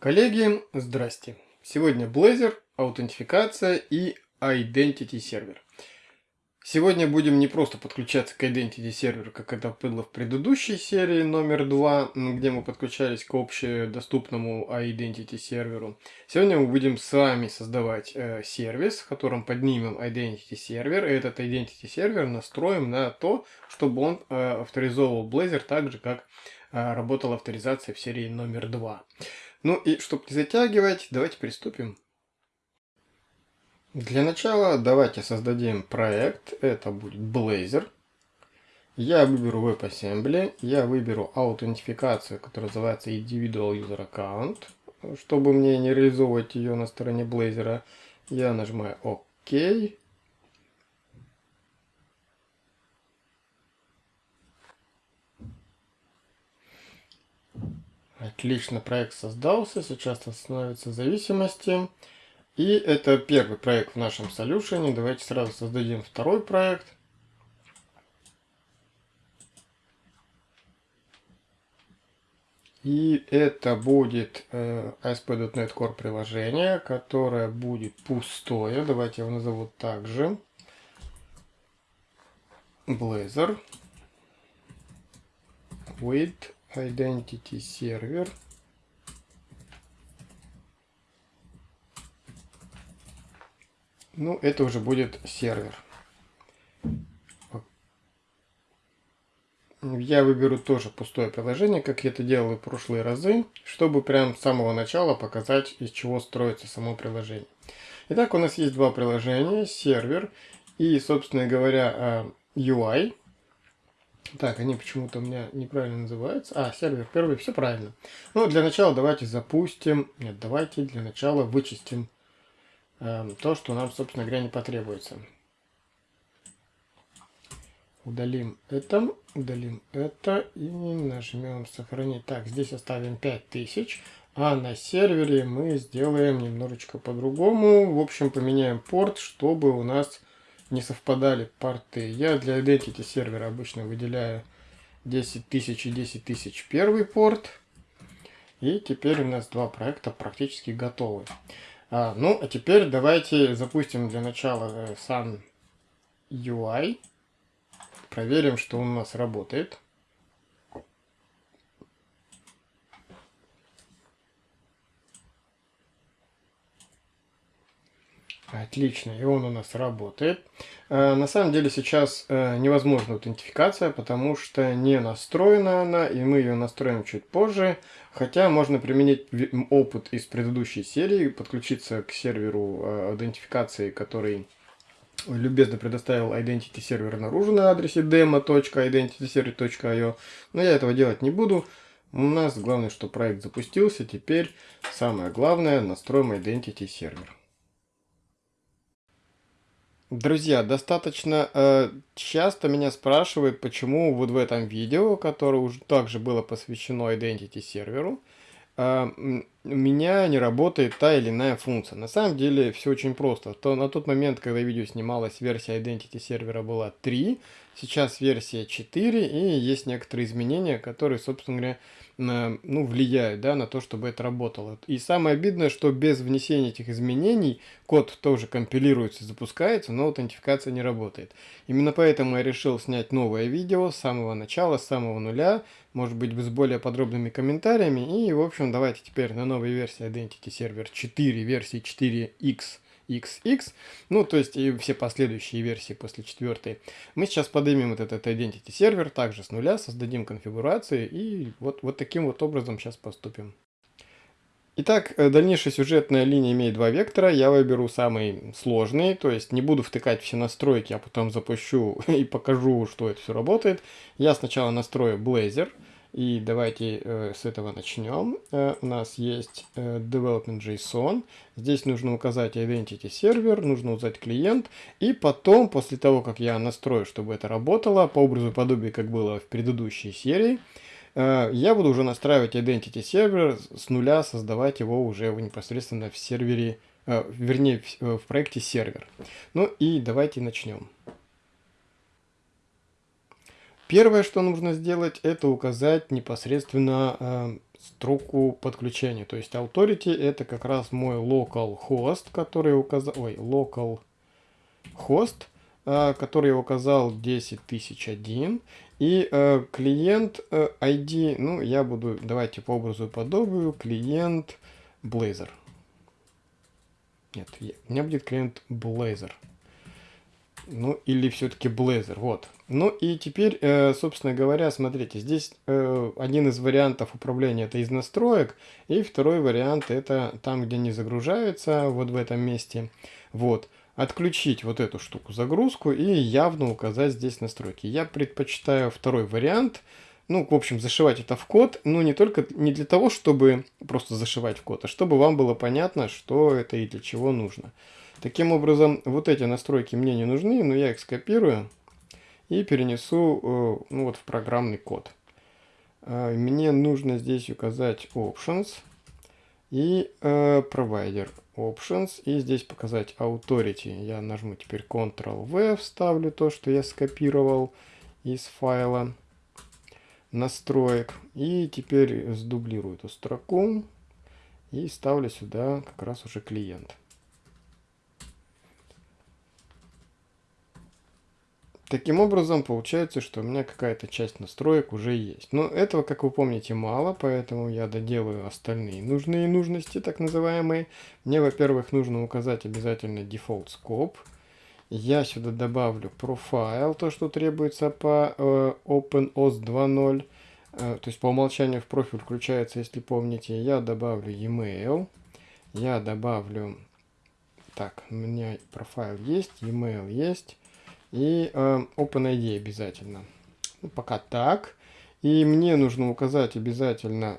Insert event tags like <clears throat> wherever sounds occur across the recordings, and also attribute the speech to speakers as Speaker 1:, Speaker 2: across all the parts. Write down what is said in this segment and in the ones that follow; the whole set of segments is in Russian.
Speaker 1: Коллеги, здрасте! Сегодня Blazor, аутентификация и Identity сервер. Сегодня будем не просто подключаться к Identity серверу, как это было в предыдущей серии номер 2, где мы подключались к общедоступному Identity серверу. Сегодня мы будем с вами создавать э, сервис, в котором поднимем Identity сервер, и этот Identity сервер настроим на то, чтобы он э, авторизовывал Blazor так же, как э, работала авторизация в серии номер 2. Ну и чтобы не затягивать, давайте приступим. Для начала давайте создадим проект. Это будет Blazor. Я выберу WebAssembly. Я выберу аутентификацию, которая называется Individual User Account. Чтобы мне не реализовывать ее на стороне Blazor, я нажимаю ОК. Отлично, проект создался, сейчас становятся зависимости. И это первый проект в нашем солюшене. Давайте сразу создадим второй проект. И это будет э, ASP.NET Core приложение, которое будет пустое. Давайте его назову также. Blazor with identity server ну это уже будет сервер я выберу тоже пустое приложение, как я это делал в прошлые разы, чтобы прям с самого начала показать, из чего строится само приложение. Итак, у нас есть два приложения, сервер и, собственно говоря, UI. Так, они почему-то у меня неправильно называются. А, сервер первый, все правильно. Ну, для начала давайте запустим. Нет, давайте для начала вычистим э, то, что нам, собственно говоря, не потребуется. Удалим это, удалим это и нажмем сохранить. Так, здесь оставим 5000. А на сервере мы сделаем немножечко по-другому. В общем, поменяем порт, чтобы у нас не совпадали порты. Я для Identity сервера обычно выделяю 10 тысяч и 10 тысяч первый порт. И теперь у нас два проекта практически готовы. А, ну, а теперь давайте запустим для начала э, Sun UI. Проверим, что у нас работает. Отлично, и он у нас работает. Э, на самом деле сейчас э, невозможна аутентификация, потому что не настроена она, и мы ее настроим чуть позже. Хотя можно применить опыт из предыдущей серии, подключиться к серверу э, аутентификации, который любезно предоставил Identity сервер наружу на адресе demo.identityserver.io. Но я этого делать не буду. У нас главное, что проект запустился. Теперь самое главное, настроим Identity сервер. Друзья, достаточно э, часто меня спрашивают, почему вот в этом видео, которое уже также было посвящено Identity серверу, э, у меня не работает та или иная функция. На самом деле все очень просто. То, на тот момент, когда видео снималось, версия Identity сервера была 3, сейчас версия 4, и есть некоторые изменения, которые, собственно говоря, ну, влияют да, на то, чтобы это работало. И самое обидное, что без внесения этих изменений код тоже компилируется, запускается, но аутентификация не работает. Именно поэтому я решил снять новое видео с самого начала, с самого нуля, может быть с более подробными комментариями. И в общем давайте теперь на новой версии Identity Server 4, версии 4x XX, ну, то есть и все последующие версии после четвертой. Мы сейчас поднимем вот этот Identity сервер также с нуля, создадим конфигурации и вот, вот таким вот образом сейчас поступим. Итак, э, дальнейшая сюжетная линия имеет два вектора. Я выберу самый сложный, то есть не буду втыкать все настройки, а потом запущу <laughs> и покажу, что это все работает. Я сначала настрою Blazor. И давайте э, с этого начнем. Э, у нас есть э, development.json. Здесь нужно указать identity сервер, нужно указать клиент. И потом, после того, как я настрою, чтобы это работало, по образу и подобию, как было в предыдущей серии, э, я буду уже настраивать identity сервер с нуля, создавать его уже непосредственно в сервере, э, вернее, в, э, в проекте сервер. Ну и давайте начнем. Первое, что нужно сделать, это указать непосредственно э, строку подключения. То есть authority это как раз мой local host, который указал, ой, local host, э, который я указал 10001. И э, клиент э, ID, ну, я буду, давайте по образу и подобию, клиент Blazor. Нет, у меня будет клиент Blazor. Ну, или все-таки Blazor, вот. Ну и теперь, э, собственно говоря, смотрите, здесь э, один из вариантов управления это из настроек, и второй вариант это там, где не загружается, вот в этом месте. Вот. Отключить вот эту штуку загрузку и явно указать здесь настройки. Я предпочитаю второй вариант, ну, в общем, зашивать это в код, но не только, не для того, чтобы просто зашивать в код, а чтобы вам было понятно, что это и для чего нужно. Таким образом, вот эти настройки мне не нужны, но я их скопирую и перенесу э, ну, вот в программный код. Э, мне нужно здесь указать Options и э, Provider Options. И здесь показать Authority. Я нажму теперь Ctrl-V, вставлю то, что я скопировал из файла настроек. И теперь сдублирую эту строку и ставлю сюда как раз уже клиент. Таким образом, получается, что у меня какая-то часть настроек уже есть. Но этого, как вы помните, мало, поэтому я доделаю остальные нужные нужности, так называемые. Мне, во-первых, нужно указать обязательно Default Scope. Я сюда добавлю Profile, то, что требуется по э, OpenOS 2.0. Э, то есть по умолчанию в профиль включается, если помните. Я добавлю e-mail. Я добавлю... Так, у меня профайл есть, e-mail есть. И э, OpenID обязательно. Ну, пока так. И мне нужно указать обязательно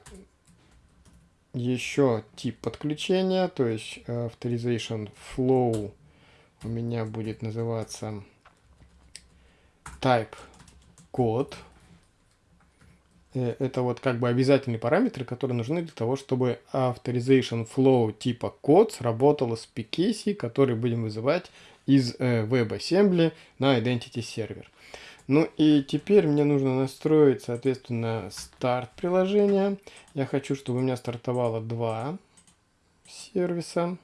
Speaker 1: еще тип подключения, то есть э, Authorization Flow у меня будет называться Type Code. Э, это вот как бы обязательные параметры, которые нужны для того, чтобы Authorization Flow типа код сработало с PKC, который будем вызывать из э, WebAssembly на Identity Server. Ну и теперь мне нужно настроить, соответственно, старт приложения. Я хочу, чтобы у меня стартовало два сервиса.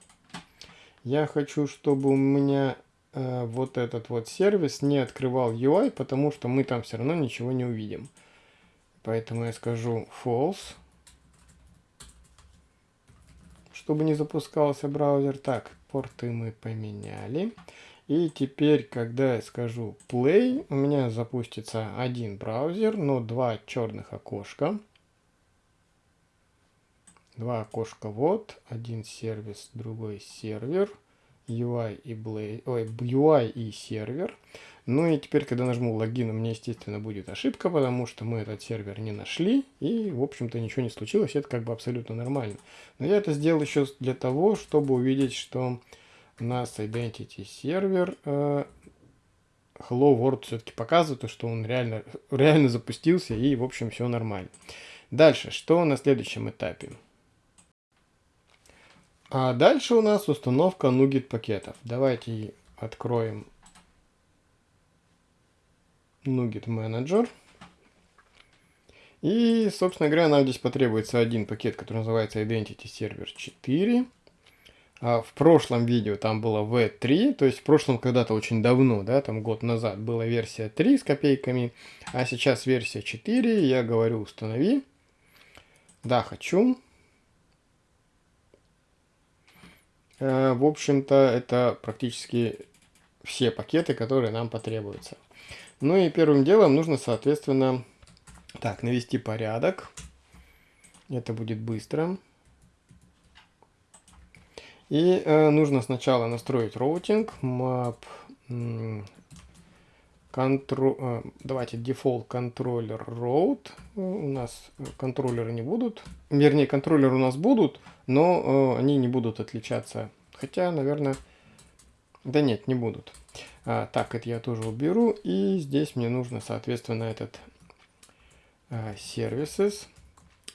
Speaker 1: Я хочу, чтобы у меня э, вот этот вот сервис не открывал UI, потому что мы там все равно ничего не увидим. Поэтому я скажу false, чтобы не запускался браузер. Так, порты мы поменяли. И теперь, когда я скажу play, у меня запустится один браузер, но два черных окошка. Два окошка вот, один сервис, другой сервер, UI и, Blaze, ой, UI и сервер. Ну и теперь, когда нажму логин, у меня, естественно, будет ошибка, потому что мы этот сервер не нашли, и, в общем-то, ничего не случилось, это как бы абсолютно нормально. Но я это сделал еще для того, чтобы увидеть, что у нас Identity сервер э, Hello World все-таки показывает, что он реально, реально запустился, и, в общем, все нормально. Дальше, что на следующем этапе? А дальше у нас установка NuGet пакетов. Давайте откроем NuGet Manager. И, собственно говоря, нам здесь потребуется один пакет, который называется Identity Server 4. А в прошлом видео там было V3, то есть в прошлом когда-то очень давно, да, там год назад была версия 3 с копейками, а сейчас версия 4, я говорю установи. Да, хочу. Э, в общем-то, это практически все пакеты, которые нам потребуются. Ну и первым делом нужно, соответственно, так, навести порядок. Это будет быстро. И э, нужно сначала настроить роутинг, map, контро, э, давайте default controller route. У нас контроллеры не будут, вернее контроллеры у нас будут, но э, они не будут отличаться. Хотя, наверное, да нет, не будут. А, так, это я тоже уберу. И здесь мне нужно, соответственно, этот а, services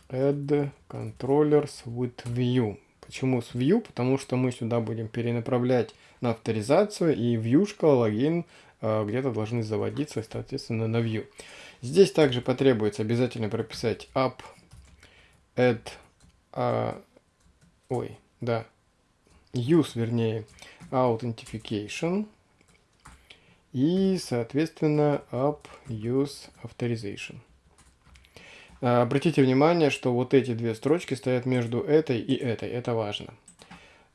Speaker 1: add controllers with view. Почему с view? Потому что мы сюда будем перенаправлять на авторизацию и вьюшка, логин а, где-то должны заводиться, соответственно, на view. Здесь также потребуется обязательно прописать app add, а, ой, да, use, вернее, authentication и, соответственно, up use authorization. А, обратите внимание, что вот эти две строчки стоят между этой и этой. Это важно.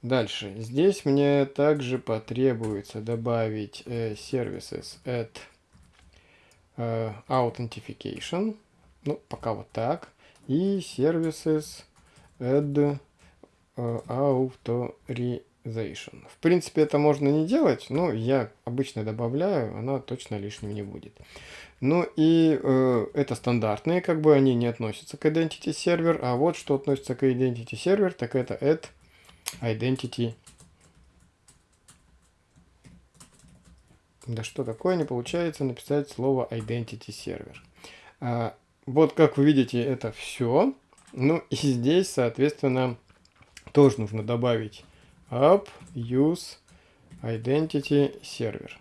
Speaker 1: Дальше. Здесь мне также потребуется добавить э, services at э, authentication. Ну, пока вот так. И services add authorization. В принципе, это можно не делать, но я обычно добавляю, она точно лишним не будет. Ну и э, это стандартные, как бы они не относятся к Identity Server, а вот что относится к Identity Server, так это add identity. Да что такое не получается написать слово identity server. А, вот как вы видите, это все. Ну и здесь, соответственно, тоже нужно добавить app use identity server.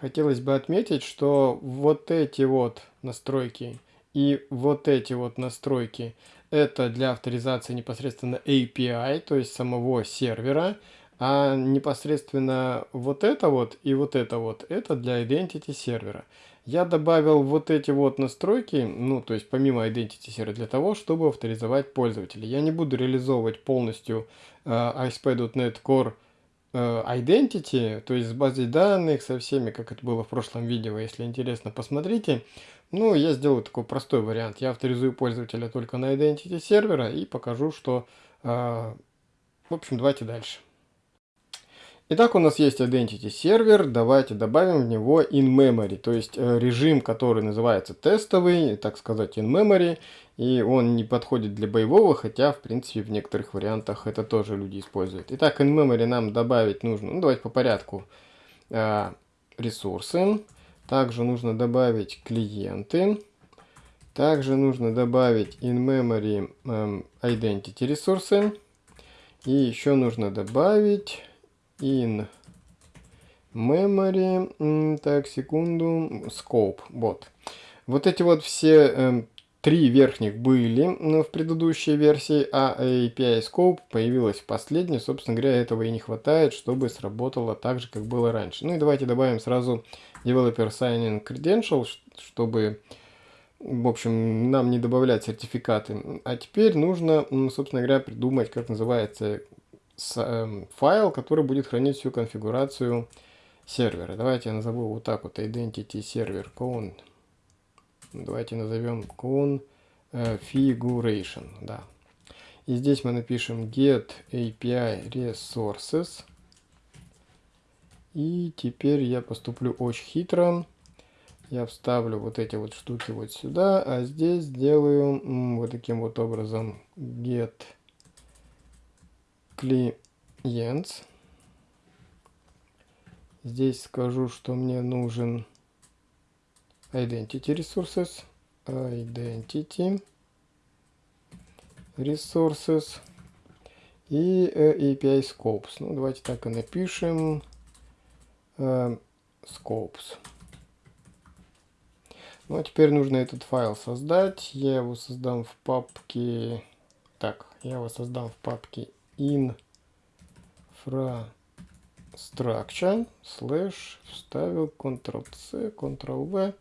Speaker 1: Хотелось бы отметить, что вот эти вот настройки и вот эти вот настройки это для авторизации непосредственно API, то есть самого сервера, а непосредственно вот это вот и вот это вот, это для Identity сервера. Я добавил вот эти вот настройки, ну, то есть помимо Identity сервера, для того, чтобы авторизовать пользователя. Я не буду реализовывать полностью э, ASP.NET Core Identity, то есть с базой данных, со всеми, как это было в прошлом видео. Если интересно, посмотрите. Ну, я сделаю такой простой вариант. Я авторизую пользователя только на Identity сервера и покажу, что... Э, в общем, давайте дальше. Итак, у нас есть Identity сервер. Давайте добавим в него in-memory, то есть э, режим, который называется тестовый, так сказать, in-memory. И он не подходит для боевого, хотя, в принципе, в некоторых вариантах это тоже люди используют. Итак, in-memory нам добавить нужно, ну, давайте по порядку, э, ресурсы. Также нужно добавить клиенты. Также нужно добавить in-memory um, identity ресурсы. И еще нужно добавить in memory, так, секунду, scope, вот. Вот эти вот все э, три верхних были в предыдущей версии, а API Scope появилась в последней. Собственно говоря, этого и не хватает, чтобы сработало так же, как было раньше. Ну и давайте добавим сразу Developer Signing Credential, чтобы, в общем, нам не добавлять сертификаты. А теперь нужно, собственно говоря, придумать, как называется файл, который будет хранить всю конфигурацию сервера. Давайте я назову вот так вот identity server con. Давайте назовем configuration, да. И здесь мы напишем get API resources. И теперь я поступлю очень хитро. Я вставлю вот эти вот штуки вот сюда, а здесь сделаю вот таким вот образом get clients. Здесь скажу, что мне нужен identity resources, identity resources и API scopes. Ну, давайте так и напишем э, scopes. Ну а теперь нужно этот файл создать. Я его создам в папке... Так, я его создам в папке infrastructure slash вставил Ctrl-C, Ctrl-V.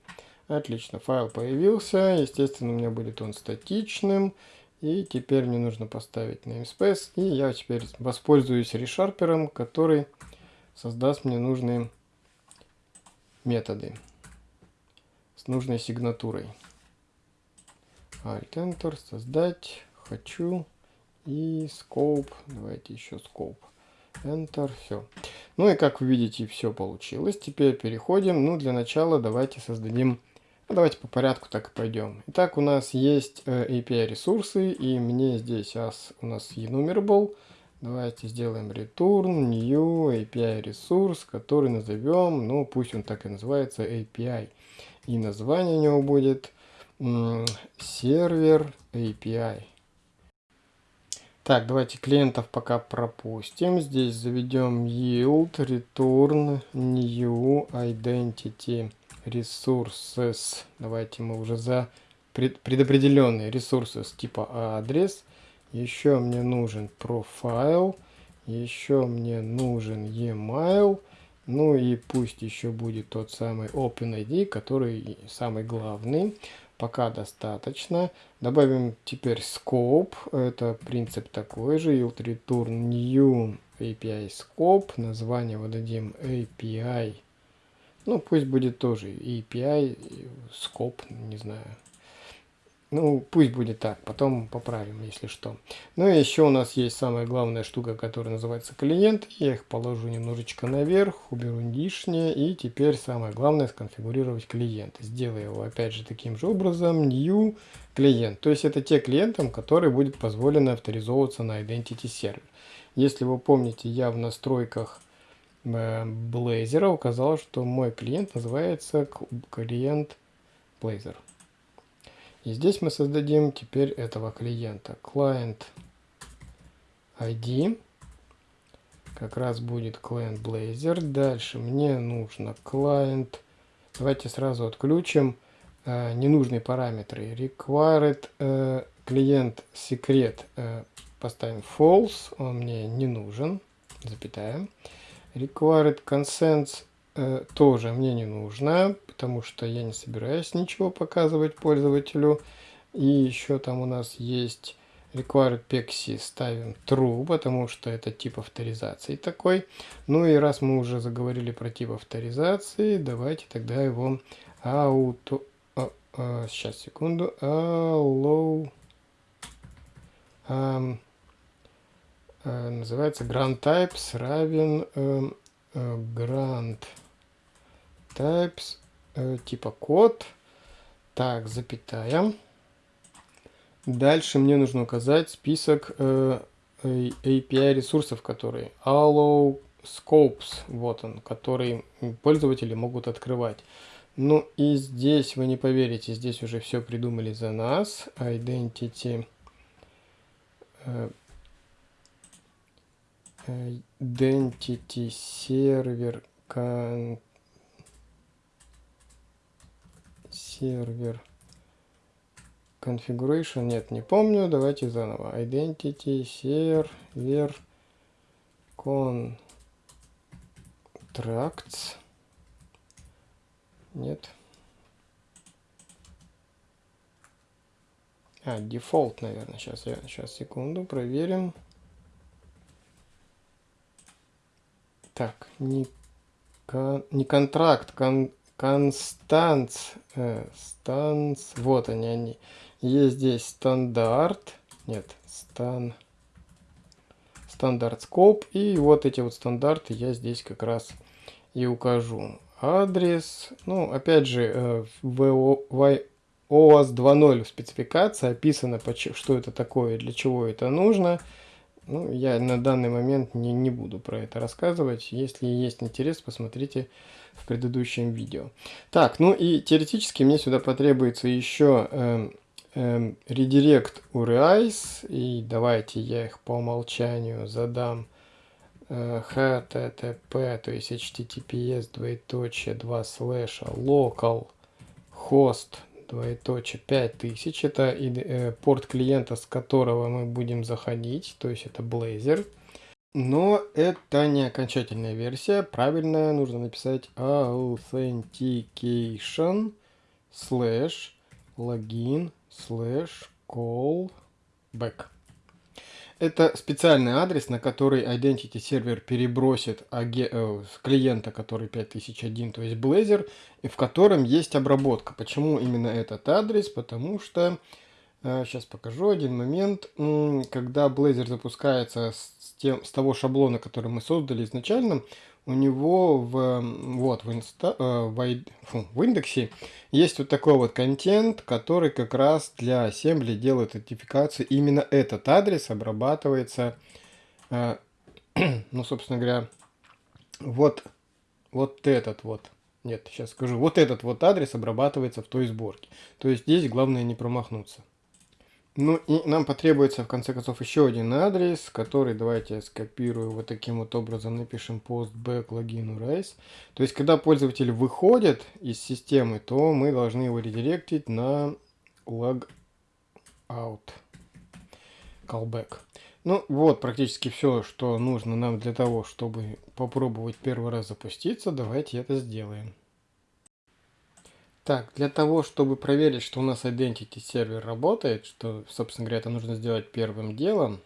Speaker 1: Отлично, файл появился. Естественно, у меня будет он статичным. И теперь мне нужно поставить namespace. И я теперь воспользуюсь решарпером, который создаст мне нужные методы с нужной сигнатурой. Alt Enter, создать, хочу и scope, давайте еще scope. Enter, все. Ну и как вы видите, все получилось. Теперь переходим. Ну, для начала давайте создадим, ну, давайте по порядку так и пойдем. Итак, у нас есть э, API ресурсы, и мне здесь as, у нас enumerable. Давайте сделаем return new API ресурс, который назовем, ну пусть он так и называется, API. И название у него будет сервер API. Так, давайте клиентов пока пропустим. Здесь заведем yield return new identity resources. Давайте мы уже за предопределенные ресурсы типа адрес. Еще мне нужен профайл. Еще мне нужен e-mail. Ну и пусть еще будет тот самый OpenID, который самый главный. Пока достаточно. Добавим теперь scope. Это принцип такой же. Yield return new API scope. Название выдадим API. Ну, пусть будет тоже API, scope, не знаю. Ну, пусть будет так, потом поправим, если что. Ну и еще у нас есть самая главная штука, которая называется клиент. Я их положу немножечко наверх, уберу лишнее. И теперь самое главное сконфигурировать клиент. Сделаю его опять же таким же образом, new клиент. То есть это те клиентам, которые будет позволено авторизовываться на Identity Server. Если вы помните, я в настройках э, Blazor указал, что мой клиент называется клиент Blazor. И здесь мы создадим теперь этого клиента. Client ID. Как раз будет client Blazor. Дальше мне нужно client. Давайте сразу отключим э, ненужные параметры. Required э, клиент секрет э, поставим false. Он мне не нужен. Запятая. Required consents э, тоже мне не нужно, потому что я не собираюсь ничего показывать пользователю. И еще там у нас есть required pexi ставим true, потому что это тип авторизации такой. Ну и раз мы уже заговорили про тип авторизации, давайте тогда его auto... А, а, сейчас, секунду. Allow... А, а, называется grant types равен э, э, grant types э, типа код. Так, запятая. Дальше мне нужно указать список э, API ресурсов, которые allow scopes, вот он, который пользователи могут открывать. Ну и здесь, вы не поверите, здесь уже все придумали за нас. Identity э, Identity Server сервер configuration, нет, не помню, давайте заново. Identity сервер contracts, нет. А, дефолт, наверное, сейчас, я, сейчас, секунду, проверим. Так, не, не контракт, кон, Констанц, э, станц, вот они, они. Есть здесь стандарт, нет, стан, стандарт скоп, и вот эти вот стандарты я здесь как раз и укажу. Адрес, ну, опять же, э, в OAuth 2.0 в спецификации описано, что это такое, для чего это нужно. Ну, я на данный момент не, не буду про это рассказывать. Если есть интерес, посмотрите в предыдущем видео. Так, ну и теоретически мне сюда потребуется еще э, э, редирект URIs. И давайте я их по умолчанию задам э, http, то есть https двоеточие 2 слэша local host двоеточие 5000. Это э, порт клиента, с которого мы будем заходить, то есть это Blazor. Но это не окончательная версия. Правильно нужно написать authentication slash login slash callback. Это специальный адрес, на который Identity сервер перебросит э, клиента, который 5001, то есть Blazor, и в котором есть обработка. Почему именно этот адрес? Потому что, э, сейчас покажу один момент, когда Blazor запускается с тем, с того шаблона, который мы создали изначально, у него в, вот, в, инста, э, в, фу, в индексе есть вот такой вот контент, который как раз для ассембли делает идентификацию. Именно этот адрес обрабатывается, э, <clears throat> ну, собственно говоря, вот, вот этот вот. Нет, сейчас скажу. Вот этот вот адрес обрабатывается в той сборке. То есть здесь главное не промахнуться. Ну и нам потребуется в конце концов еще один адрес, который давайте я скопирую вот таким вот образом, напишем post back login race. То есть когда пользователь выходит из системы, то мы должны его редиректить на log out callback. Ну вот практически все, что нужно нам для того, чтобы попробовать первый раз запуститься. Давайте это сделаем. Так, для того, чтобы проверить, что у нас Identity сервер работает, что, собственно говоря, это нужно сделать первым делом.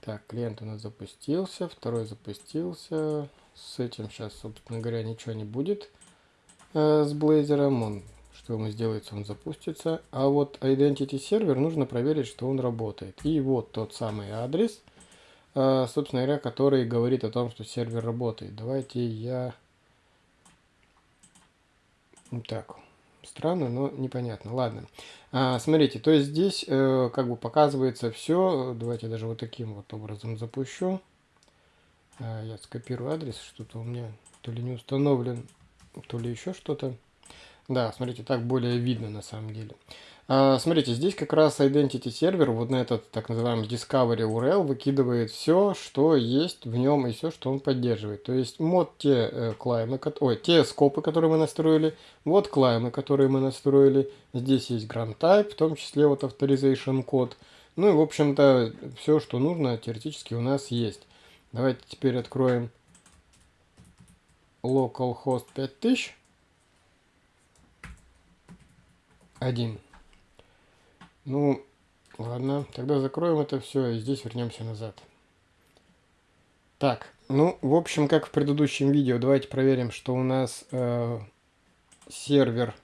Speaker 1: Так, клиент у нас запустился, второй запустился. С этим сейчас, собственно говоря, ничего не будет э, с Blazor. Он что ему сделается, он запустится. А вот Identity сервер нужно проверить, что он работает. И вот тот самый адрес, э, собственно говоря, который говорит о том, что сервер работает. Давайте я... Так, странно, но непонятно. Ладно. А, смотрите, то есть здесь э, как бы показывается все. Давайте даже вот таким вот образом запущу. А, я скопирую адрес, что-то у меня то ли не установлен, то ли еще что-то. Да, смотрите, так более видно на самом деле. А, смотрите, здесь как раз Identity сервер, вот на этот так называемый Discovery URL выкидывает все, что есть в нем и все, что он поддерживает. То есть мод те э, клаймы, ой, те скопы, которые мы настроили, вот клаймы, которые мы настроили. Здесь есть Grand Type, в том числе вот Authorization код. Ну и в общем-то все, что нужно, теоретически у нас есть. Давайте теперь откроем localhost 5000. Один. Ну, ладно, тогда закроем это все и здесь вернемся назад. Так, ну, в общем, как в предыдущем видео, давайте проверим, что у нас э, сервер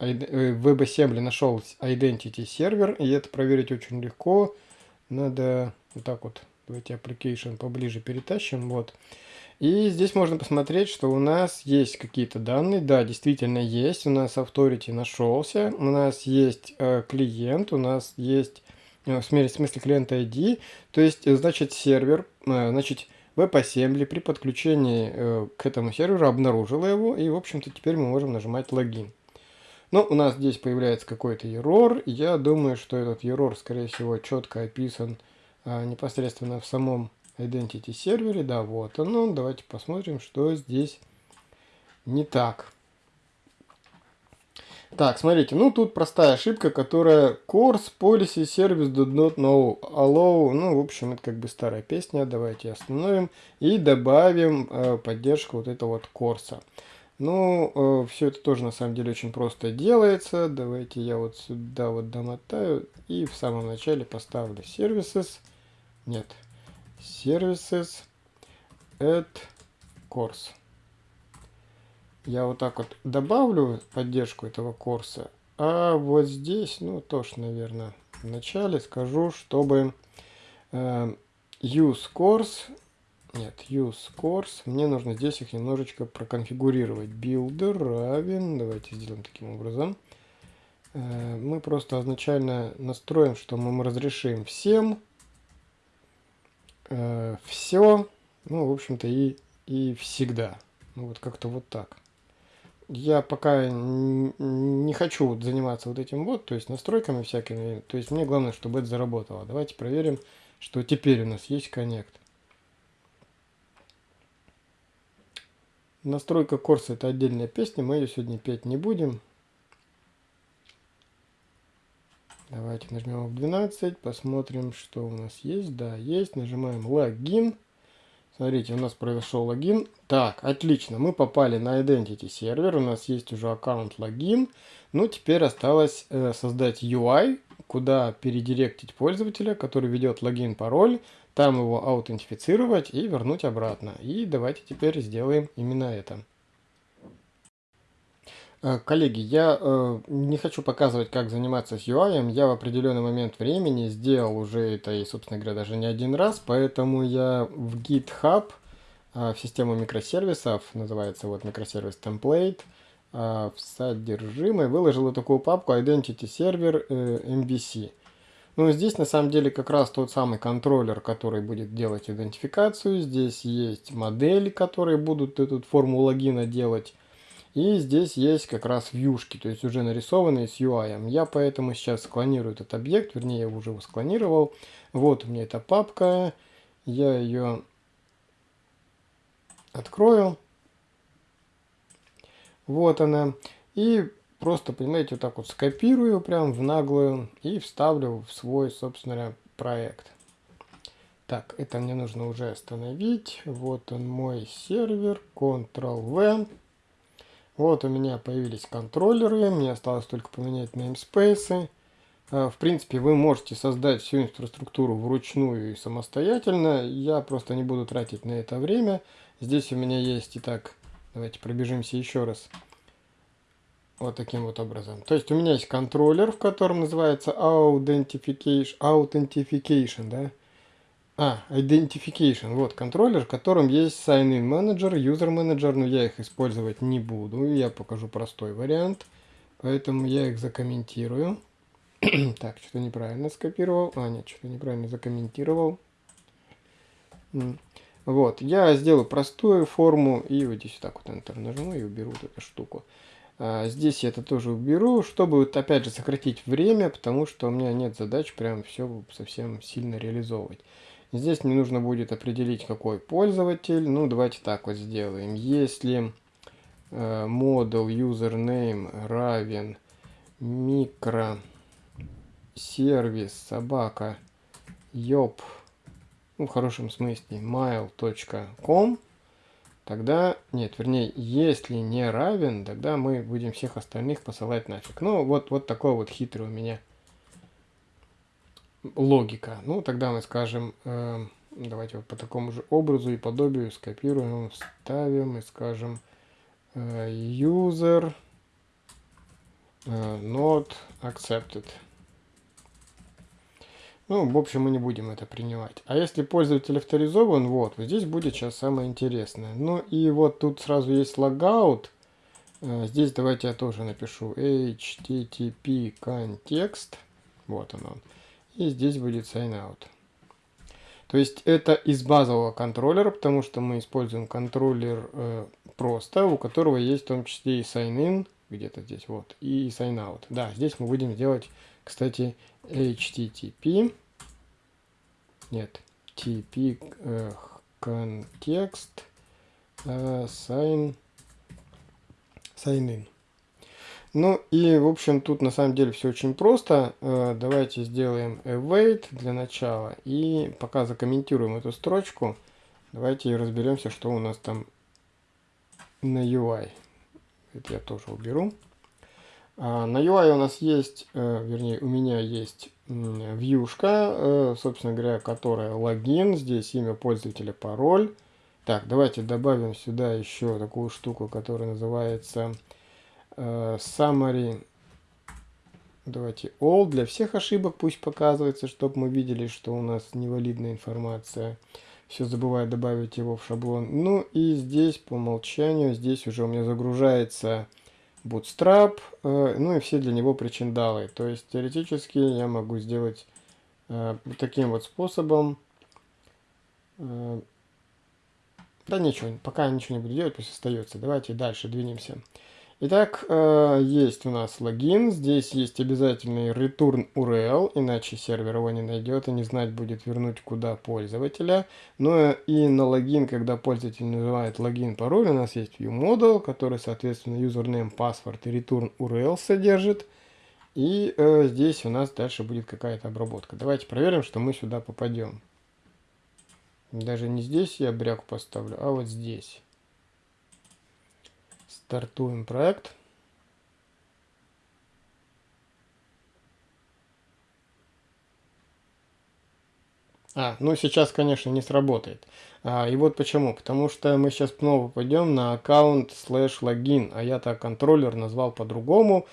Speaker 1: э, WebAssembly нашел Identity сервер, и это проверить очень легко. Надо вот так вот, давайте application поближе перетащим, вот. И здесь можно посмотреть, что у нас есть какие-то данные. Да, действительно есть. У нас Authority нашелся. У нас есть э, клиент. У нас есть, э, в смысле, клиент ID. То есть, значит, сервер, э, значит, WebAssembly при подключении э, к этому серверу обнаружила его. И, в общем-то, теперь мы можем нажимать логин. Но у нас здесь появляется какой-то error. Я думаю, что этот error, скорее всего, четко описан э, непосредственно в самом Identity сервере. Да, вот оно. Давайте посмотрим, что здесь не так. Так, смотрите, ну тут простая ошибка, которая course policy service do not know allow. Ну, в общем, это как бы старая песня. Давайте остановим и добавим э, поддержку вот этого вот курса. Ну, э, все это тоже на самом деле очень просто делается. Давайте я вот сюда вот домотаю и в самом начале поставлю services. Нет, services add course. Я вот так вот добавлю поддержку этого курса, а вот здесь, ну тоже, наверное, в начале скажу, чтобы э, use course, нет, use course, мне нужно здесь их немножечко проконфигурировать. Builder равен, давайте сделаем таким образом. Э, мы просто изначально настроим, что мы разрешим всем э, все, ну, в общем-то, и, и всегда. Ну, вот как-то вот так. Я пока не хочу вот заниматься вот этим вот, то есть настройками всякими. То есть мне главное, чтобы это заработало. Давайте проверим, что теперь у нас есть коннект. Настройка курса это отдельная песня, мы ее сегодня петь не будем. Давайте нажмем F12, посмотрим, что у нас есть. Да, есть. Нажимаем логин. Смотрите, у нас произошел логин. Так, отлично, мы попали на Identity сервер, у нас есть уже аккаунт логин. Ну, теперь осталось э, создать UI, куда передиректить пользователя, который ведет логин, пароль, там его аутентифицировать и вернуть обратно. И давайте теперь сделаем именно это. Э, коллеги, я э, не хочу показывать, как заниматься с UI. Я в определенный момент времени сделал уже это, и, собственно говоря, даже не один раз. Поэтому я в GitHub, э, в систему микросервисов, называется вот микросервис template, э, в содержимое выложил такую папку Identity Server э, MVC. Ну, здесь на самом деле как раз тот самый контроллер, который будет делать идентификацию. Здесь есть модели, которые будут эту форму логина делать. И здесь есть как раз вьюшки, то есть уже нарисованные с UI. Я поэтому сейчас склонирую этот объект, вернее я уже его склонировал. Вот у меня эта папка, я ее открою. Вот она. И просто, понимаете, вот так вот скопирую прям в наглую и вставлю в свой, собственно, проект. Так, это мне нужно уже остановить. Вот он мой сервер, Ctrl-V. Вот у меня появились контроллеры, мне осталось только поменять namespace. А, в принципе, вы можете создать всю инфраструктуру вручную и самостоятельно. Я просто не буду тратить на это время. Здесь у меня есть, итак, давайте пробежимся еще раз. Вот таким вот образом. То есть у меня есть контроллер, в котором называется Authentication, Authentication да? А, Identification. Вот контроллер, в котором есть Sign-in Manager, User Manager, но я их использовать не буду. Я покажу простой вариант. Поэтому я их закомментирую. <clears throat> так, что-то неправильно скопировал. А, нет, что-то неправильно закомментировал. Вот, я сделаю простую форму и вот здесь вот так вот Enter нажму и уберу вот эту штуку. А, здесь я это тоже уберу, чтобы вот опять же сократить время, потому что у меня нет задач прям все совсем сильно реализовывать. Здесь мне нужно будет определить, какой пользователь. Ну, давайте так вот сделаем. Если э, model username равен микро сервис собака ёб, ну, в хорошем смысле, mail.com, тогда, нет, вернее, если не равен, тогда мы будем всех остальных посылать нафиг. Ну, вот, вот такой вот хитрый у меня логика. Ну, тогда мы скажем, э, давайте вот по такому же образу и подобию скопируем, вставим и скажем э, user э, not accepted. Ну, в общем, мы не будем это принимать. А если пользователь авторизован, вот, вот здесь будет сейчас самое интересное. Ну и вот тут сразу есть логаут. Э, здесь давайте я тоже напишу http контекст. Вот он он. И здесь будет sign-out. То есть это из базового контроллера, потому что мы используем контроллер э, просто, у которого есть в том числе и sign-in, где-то здесь вот, и sign-out. Да, здесь мы будем делать, кстати, http, нет, tp э, контекст э, sign, sign in. Ну и, в общем, тут на самом деле все очень просто. Э, давайте сделаем await для начала. И пока закомментируем эту строчку, давайте разберемся, что у нас там на UI. Это я тоже уберу. А, на UI у нас есть, э, вернее, у меня есть вьюшка, э, собственно говоря, которая логин. Здесь имя пользователя, пароль. Так, давайте добавим сюда еще такую штуку, которая называется summary, давайте all, для всех ошибок пусть показывается, чтобы мы видели, что у нас невалидная информация. Все забываю добавить его в шаблон. Ну и здесь по умолчанию, здесь уже у меня загружается Bootstrap, э, ну и все для него причиндалы. То есть теоретически я могу сделать э, таким вот способом. Э, да ничего, пока ничего не буду делать, пусть остается. Давайте дальше двинемся. Итак, э, есть у нас логин, здесь есть обязательный return URL, иначе сервер его не найдет и не знать будет вернуть куда пользователя. Ну и на логин, когда пользователь называет логин пароль, у нас есть viewModel, который, соответственно, username, password и return URL содержит. И э, здесь у нас дальше будет какая-то обработка. Давайте проверим, что мы сюда попадем. Даже не здесь я бряк поставлю, а вот здесь. Стартуем проект. А, ну сейчас, конечно, не сработает. А, и вот почему. Потому что мы сейчас снова пойдем на аккаунт слэш логин, а я так контроллер назвал по-другому.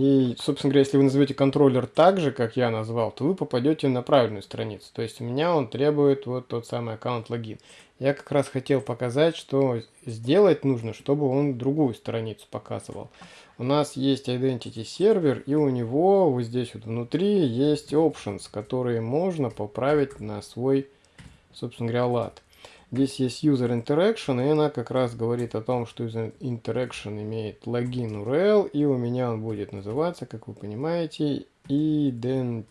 Speaker 1: И, собственно говоря, если вы назовете контроллер так же, как я назвал, то вы попадете на правильную страницу. То есть у меня он требует вот тот самый аккаунт логин. Я как раз хотел показать, что сделать нужно, чтобы он другую страницу показывал. У нас есть Identity сервер, и у него вот здесь вот внутри есть options, которые можно поправить на свой, собственно говоря, лад. Здесь есть user interaction, и она как раз говорит о том, что user interaction имеет логин URL, и у меня он будет называться, как вы понимаете, identification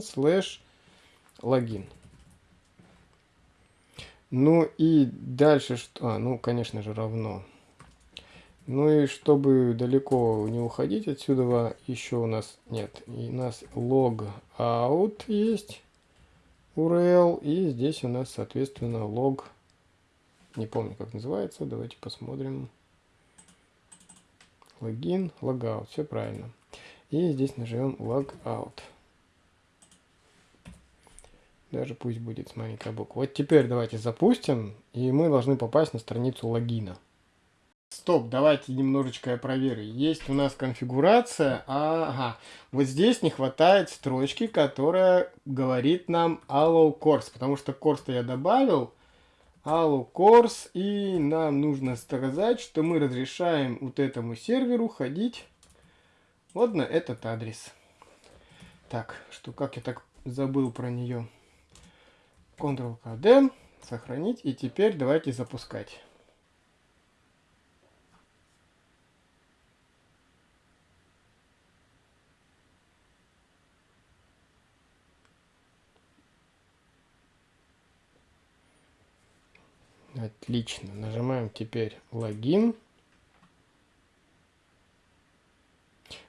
Speaker 1: slash login. Ну и дальше что? А, ну, конечно же, равно. Ну и чтобы далеко не уходить отсюда, еще у нас нет. И у нас logout есть URL. И здесь у нас, соответственно, log. Не помню, как называется. Давайте посмотрим. Логин, логаут. Все правильно. И здесь нажмем logout. Даже пусть будет с маленькой буквы. Вот теперь давайте запустим. И мы должны попасть на страницу логина. Стоп, давайте немножечко я проверю. Есть у нас конфигурация. Ага, вот здесь не хватает строчки, которая говорит нам allow course, потому что course я добавил. Allow course, и нам нужно сказать, что мы разрешаем вот этому серверу ходить вот на этот адрес. Так, что как я так забыл про нее. Ctrl-KD, сохранить, и теперь давайте запускать. Отлично. Нажимаем теперь логин.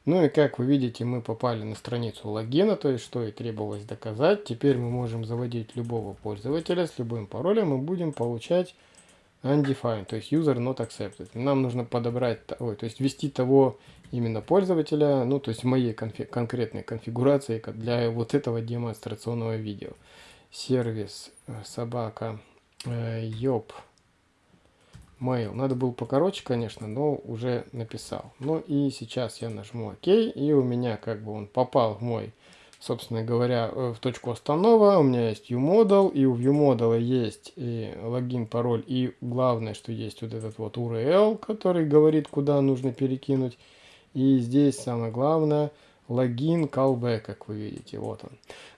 Speaker 1: Ну и как вы видите, мы попали на страницу логина, то есть что и требовалось доказать. Теперь мы можем заводить любого пользователя с любым паролем и будем получать undefined, то есть user not accepted. Нам нужно подобрать, ой, то есть ввести того именно пользователя, ну то есть в моей конфи конкретной конфигурации для вот этого демонстрационного видео. Сервис э, собака Йоп. Mail. Надо было покороче, конечно, но уже написал. Ну и сейчас я нажму ОК, и у меня как бы он попал в мой, собственно говоря, э, в точку останова. У меня есть UModel, и у UModel есть и логин, пароль, и главное, что есть вот этот вот URL, который говорит, куда нужно перекинуть. И здесь самое главное – логин, callback, как вы видите, вот он.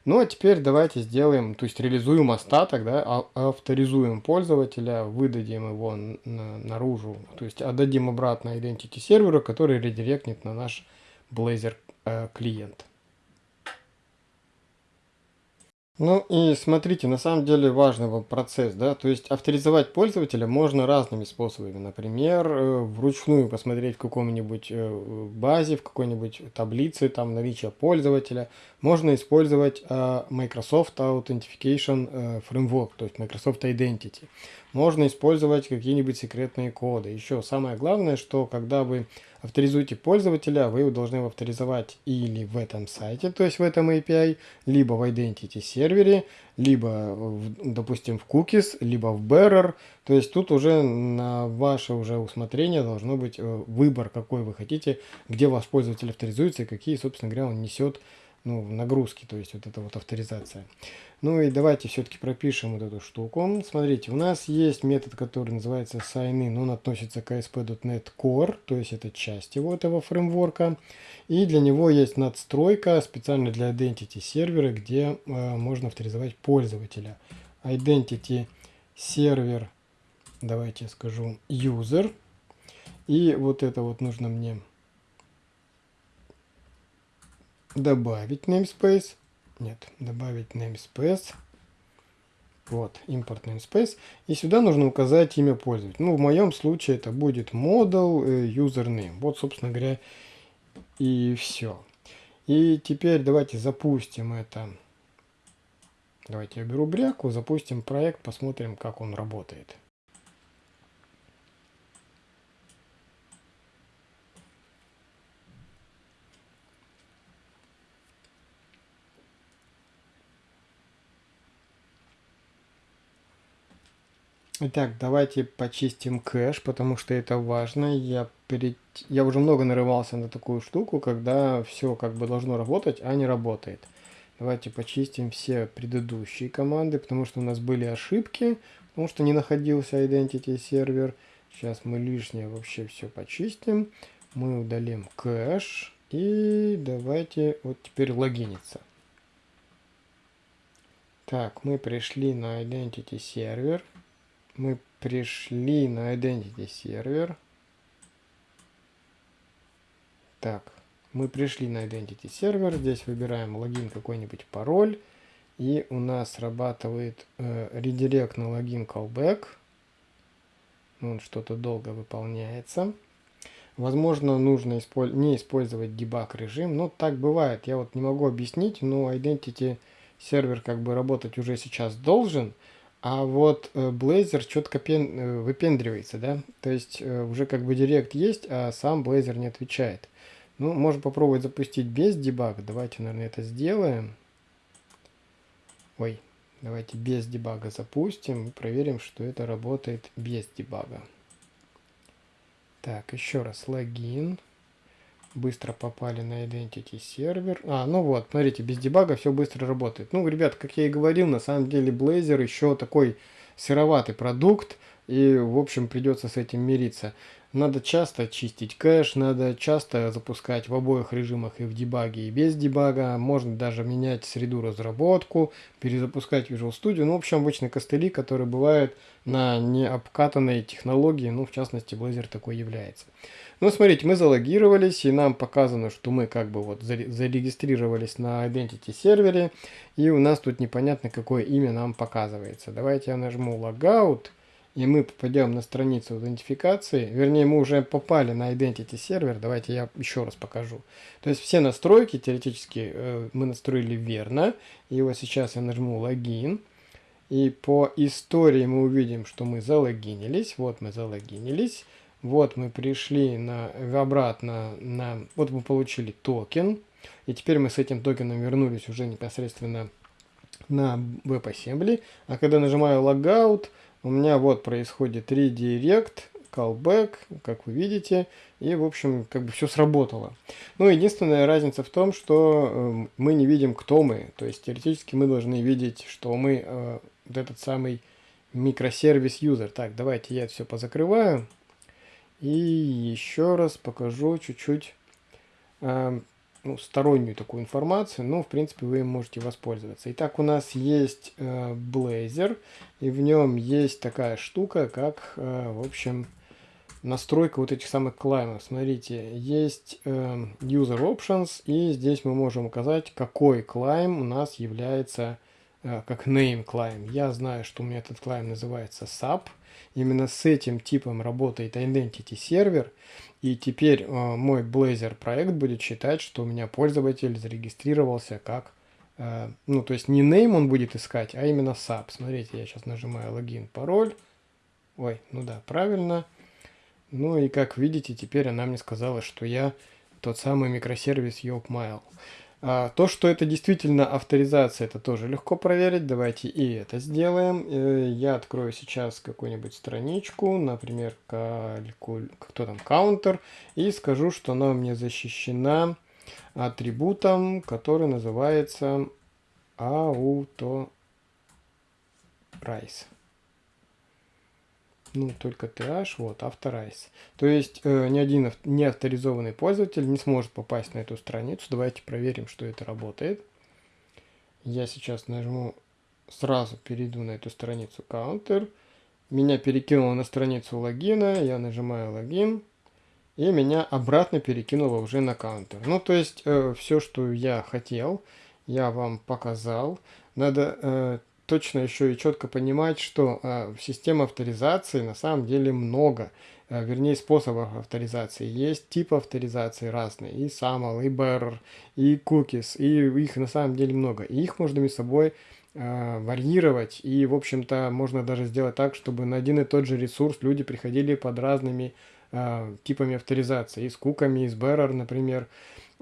Speaker 1: Ну а теперь давайте сделаем, то есть реализуем остаток, да, а, авторизуем пользователя, выдадим его на, наружу, то есть отдадим обратно identity серверу, который редиректнет на наш Blazor э, клиент. Ну и смотрите, на самом деле важный процесс, да, то есть авторизовать пользователя можно разными способами. Например, э, вручную посмотреть в каком-нибудь э, базе, в какой-нибудь таблице, там наличие пользователя. Можно использовать э, Microsoft Authentication Framework, то есть Microsoft Identity. Можно использовать какие-нибудь секретные коды. Еще самое главное, что когда вы авторизуете пользователя, вы его должны авторизовать или в этом сайте, то есть в этом API, либо в Identity сервере, либо, допустим, в Cookies, либо в Bearer. То есть тут уже на ваше уже усмотрение должно быть э, выбор, какой вы хотите, где ваш пользователь авторизуется и какие, собственно говоря, он несет ну, нагрузки, то есть вот эта вот авторизация. Ну и давайте все-таки пропишем вот эту штуку. Смотрите, у нас есть метод, который называется signin, он относится к ASP.NET Core, то есть это часть его этого фреймворка. И для него есть надстройка специально для Identity сервера, где э, можно авторизовать пользователя. Identity сервер, давайте я скажу, user. И вот это вот нужно мне добавить namespace. Нет, добавить namespace. Вот, import namespace. И сюда нужно указать имя пользователя. Ну, в моем случае это будет model э, username. Вот, собственно говоря, и все. И теперь давайте запустим это. Давайте я беру бряку, запустим проект, посмотрим, как он работает. Итак, давайте почистим кэш, потому что это важно. Я, перед... я уже много нарывался на такую штуку, когда все как бы должно работать, а не работает. Давайте почистим все предыдущие команды, потому что у нас были ошибки, потому что не находился Identity сервер. Сейчас мы лишнее вообще все почистим. Мы удалим кэш. И давайте вот теперь логиниться. Так, мы пришли на Identity сервер мы пришли на Identity сервер. Так, мы пришли на Identity сервер. Здесь выбираем логин, какой-нибудь пароль. И у нас срабатывает э, редирект на логин callback. Он что-то долго выполняется. Возможно, нужно исполь не использовать дебаг режим. Ну, так бывает. Я вот не могу объяснить, но Identity сервер как бы работать уже сейчас должен. А вот э, Blazor четко пен, э, выпендривается, да? То есть э, уже как бы директ есть, а сам Blazor не отвечает. Ну, можно попробовать запустить без дебага. Давайте, наверное, это сделаем. Ой, давайте без дебага запустим и проверим, что это работает без дебага. Так, еще раз логин. Быстро попали на Identity сервер. А, ну вот, смотрите, без дебага все быстро работает. Ну, ребят, как я и говорил, на самом деле Blazor еще такой сыроватый продукт. И, в общем, придется с этим мириться. Надо часто чистить кэш, надо часто запускать в обоих режимах и в дебаге, и без дебага. Можно даже менять среду разработку, перезапускать Visual Studio. Ну, в общем, обычные костыли, которые бывают на необкатанной технологии. Ну, в частности, Blazor такой является. Ну, смотрите, мы залогировались, и нам показано, что мы как бы вот зарегистрировались на Identity сервере. И у нас тут непонятно, какое имя нам показывается. Давайте я нажму Logout и мы попадем на страницу аутентификации, вернее мы уже попали на Identity сервер, давайте я еще раз покажу. То есть все настройки теоретически э, мы настроили верно, и вот сейчас я нажму логин, и по истории мы увидим, что мы залогинились, вот мы залогинились, вот мы пришли на, обратно на, вот мы получили токен, и теперь мы с этим токеном вернулись уже непосредственно на WebAssembly, а когда нажимаю Logout, у меня вот происходит redirect, callback, как вы видите, и, в общем, как бы все сработало. Ну, единственная разница в том, что э, мы не видим, кто мы. То есть, теоретически мы должны видеть, что мы э, вот этот самый микросервис юзер. Так, давайте я все позакрываю. И еще раз покажу чуть-чуть э, ну, стороннюю такую информацию, но в принципе вы им можете воспользоваться. Итак, у нас есть э, Blazor, и в нем есть такая штука, как, э, в общем, настройка вот этих самых клаймов. Смотрите, есть э, User Options, и здесь мы можем указать, какой клайм у нас является э, как name climb. Я знаю, что у меня этот клайм называется SAP. Именно с этим типом работает Identity сервер. И теперь э, мой Blazor проект будет считать, что у меня пользователь зарегистрировался как... Э, ну, то есть не name он будет искать, а именно SAP. Смотрите, я сейчас нажимаю логин, пароль. Ой, ну да, правильно. Ну и как видите, теперь она мне сказала, что я тот самый микросервис YokeMail. А, то, что это действительно авторизация, это тоже легко проверить. Давайте и это сделаем. Э, я открою сейчас какую-нибудь страничку, например, калькуль... кто там, counter, и скажу, что она у меня защищена атрибутом, который называется auto price ну, только TH, вот, Authorize. То есть э, ни один не авторизованный пользователь не сможет попасть на эту страницу. Давайте проверим, что это работает. Я сейчас нажму, сразу перейду на эту страницу Counter. Меня перекинуло на страницу логина, я нажимаю логин. И меня обратно перекинуло уже на Counter. Ну, то есть э, все, что я хотел, я вам показал. Надо э, точно еще и четко понимать, что э, в системе авторизации на самом деле много, э, вернее способов авторизации. Есть типы авторизации разные, и SAML, и Bearer, и Cookies, и их на самом деле много. И их можно между собой э, варьировать, и в общем-то можно даже сделать так, чтобы на один и тот же ресурс люди приходили под разными э, типами авторизации, и с куками, и с Bearer, например.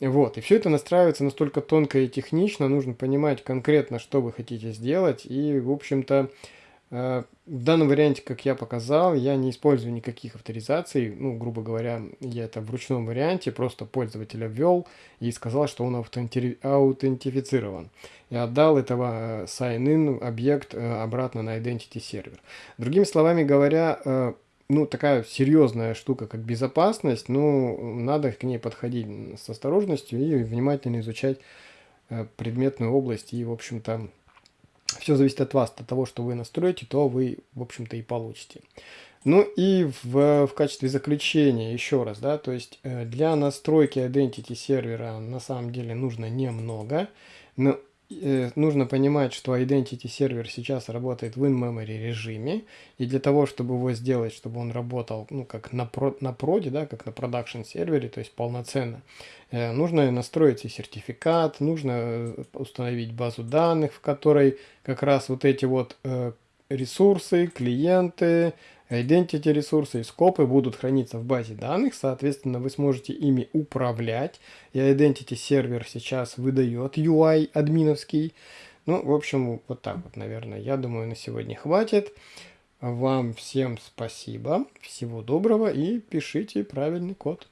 Speaker 1: Вот, и все это настраивается настолько тонко и технично, нужно понимать конкретно, что вы хотите сделать, и, в общем-то, э, в данном варианте, как я показал, я не использую никаких авторизаций, ну, грубо говоря, я это в ручном варианте, просто пользователя ввел и сказал, что он аутентифицирован. И отдал этого э, sign-in объект э, обратно на identity сервер. Другими словами говоря, ну, такая серьезная штука, как безопасность, ну, надо к ней подходить с осторожностью и внимательно изучать э, предметную область. И, в общем-то, все зависит от вас, от того, что вы настроите, то вы, в общем-то, и получите. Ну и в, в качестве заключения еще раз, да, то есть э, для настройки identity сервера на самом деле нужно немного, но нужно понимать, что Identity сервер сейчас работает в in-memory режиме, и для того, чтобы его сделать, чтобы он работал, ну, как на, про, на проде, да, как на продакшн сервере, то есть полноценно, э, нужно настроить и сертификат, нужно э, установить базу данных, в которой как раз вот эти вот э, ресурсы, клиенты, Identity ресурсы и скопы будут храниться в базе данных, соответственно, вы сможете ими управлять. И Identity сервер сейчас выдает UI админовский. Ну, в общем, вот так вот, наверное. Я думаю, на сегодня хватит. Вам всем спасибо, всего доброго и пишите правильный код.